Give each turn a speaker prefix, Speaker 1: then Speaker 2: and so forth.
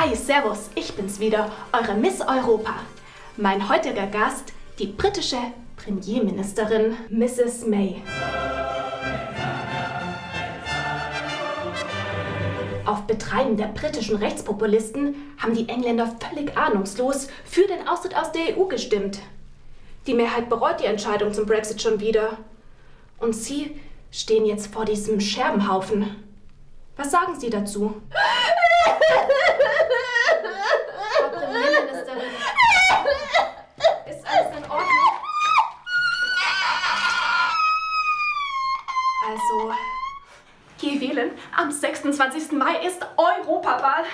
Speaker 1: Hi, Servus, ich bin's wieder, eure Miss Europa. Mein heutiger Gast, die britische Premierministerin Mrs. May. Auf Betreiben der britischen Rechtspopulisten haben die Engländer völlig ahnungslos für den Austritt aus der EU gestimmt. Die Mehrheit bereut die Entscheidung zum Brexit schon wieder. Und Sie stehen jetzt vor diesem Scherbenhaufen. Was sagen Sie dazu? Also, geh wählen. Am 26. Mai ist Europawahl.